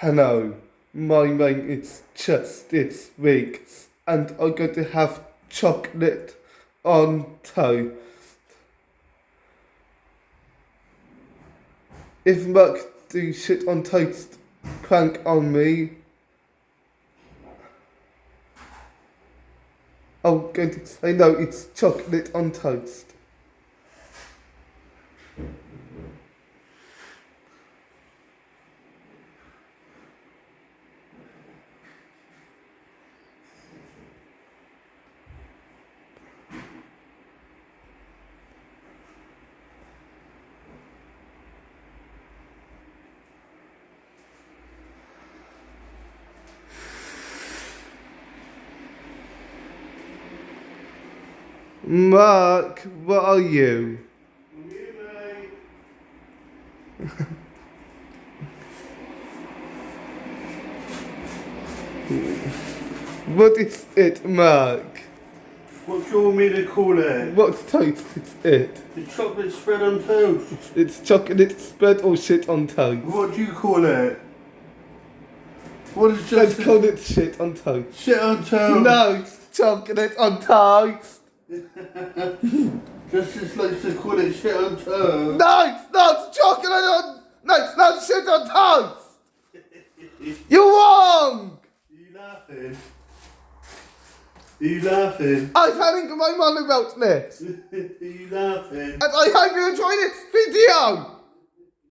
Hello, my name is Justice Weeks, and I'm going to have chocolate on toast. If Mark do shit on toast prank on me, I'm going to say no, it's chocolate on toast. Mark, what are you? What is it, Mark? What do you want me to call it? What's toast? It's it. The chocolate spread on toast. It's chocolate spread or shit on toast. What do you call it? What is Let's just call it shit on toast. shit on toast? No, it's chocolate on toast. Justice likes to call it shit on toast. No, it's not chocolate on. No, it's not shit on toast. You're wrong. Are you laughing? Are you laughing? I'm telling my mum about this, Are you laughing? and I hope you enjoy this video.